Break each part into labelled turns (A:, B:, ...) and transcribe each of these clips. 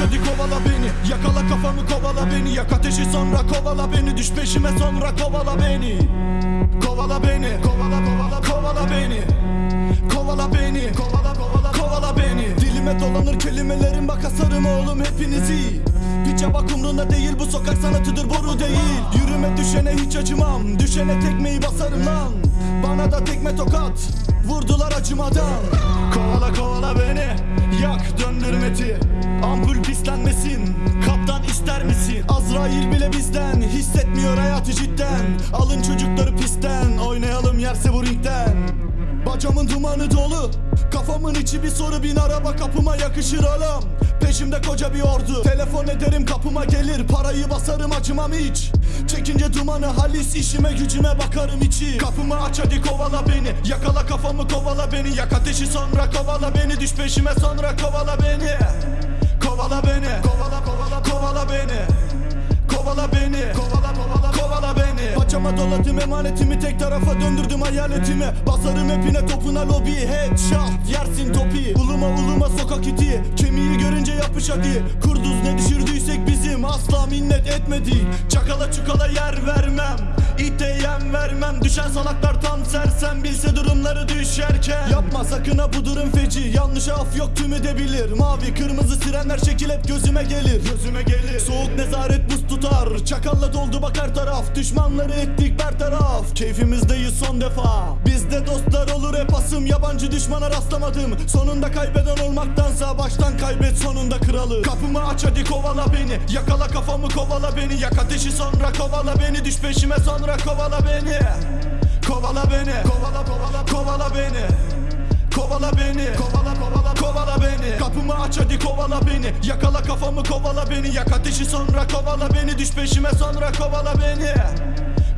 A: hadi kovala beni. Yakala kafamı kovala beni. Yak ateşi sonra kovala beni. Düş peşime sonra kovala beni. Kovala beni Kovala kovala kovala beni. Kovala beni Kovala kovala kovala beni. Dilime dolanır kelimelerim bak asarım oğlum hepinizi Piçe bak umrunda değil bu sokak sanatıdır boru değil. Yürüme düşene hiç acımam. Düşene tekmeyi basarım lan. Bana da tekme tokat. Vurdular acımadan. Kovala kovala beni Azrail bile bizden. Hissetmiyor hayatı cidden. Alın çocukları pistten. Oynayalım yerse bu ringden. Bacamın dumanı dolu. Kafamın içi bir soru bin araba kapıma yakışır oğlum. Peşimde koca bir ordu. Telefon ederim kapıma gelir. Parayı basarım acımam hiç. Çekince dumanı halis işime gücüme bakarım içi. Kapımı aç hadi kovala beni. Yakala kafamı kovala beni. Yak ateşi sonra kovala beni. Düş peşime sonra kovala beni. Kovala beni kovala kovala doladım emanetimi tek tarafa döndürdüm hayaletimi Basarım hepine topuna lobi Headshot yersin topi. Uluma uluma sokak iti Kemiği görünce yapış hadi. Kurduz ne düşürdüysek bizim Asla minnet etmedik. Çakala çukala yer vermem İte yem vermem. Düşen salaklar tam sersem Bilse durumları düşerken Yapma sakın ha bu durum feci. Yanlışa af yok tüm edebilir Mavi kırmızı sirenler şekil hep gözüme gelir. Gözüme gelir. Soğuk nezaret buz tutar. Çakalla doldu bak her taraf. Düşmanları ettik bertaraf. Keyfimizdeyiz son defa. Bizde dostlar olur hep asım. Yabancı düşmana rastlamadım. Sonunda kaybeden olmaktansa Baştan kaybet sonunda kralı. Kapımı aç hadi kovala beni. Yakala kafamı kovala beni. Yak ateşi sonra kovala beni. Düş peşime sonra kovala beni Kovala beni. Kovala kovala kovala beni. Kovala beni. Kovala kovala kovala beni. Kapımı aç hadi kovala beni. Yakala kafamı kovala beni. Yak ateşi sonra kovala beni. Düş peşime sonra kovala beni.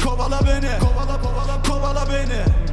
A: Kovala beni. Kovala kovala kovala beni